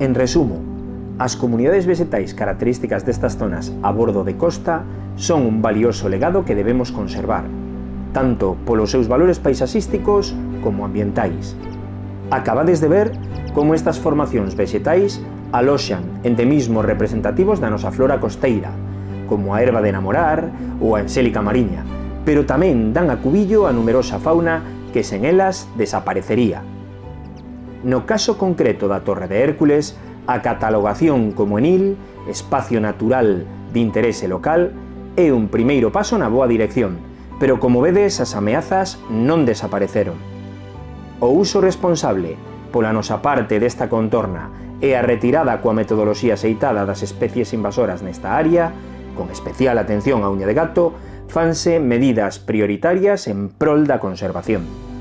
En resumo, as comunidades vegetais características destas zonas a bordo de costa son un valioso legado que debemos conservar, tanto polos seus valores paisaxísticos como ambientais. Acabades de ver como estas formacións vegetais aloxan endemismos representativos da nosa flora costeira, como a erva de namorar ou a ensélica mariña, pero tamén dan a cubillo a numerosa fauna que sen elas desaparecería. No caso concreto da Torre de Hércules, a catalogación como enil, espacio natural de interese local, é un primeiro paso na boa dirección, pero como vedes as ameazas non desapareceron. O uso responsable pola nosa parte desta contorna e a retirada coa metodoloxía aceitada das especies invasoras nesta área, con especial atención á uña de gato, fanse medidas prioritarias en prol da conservación.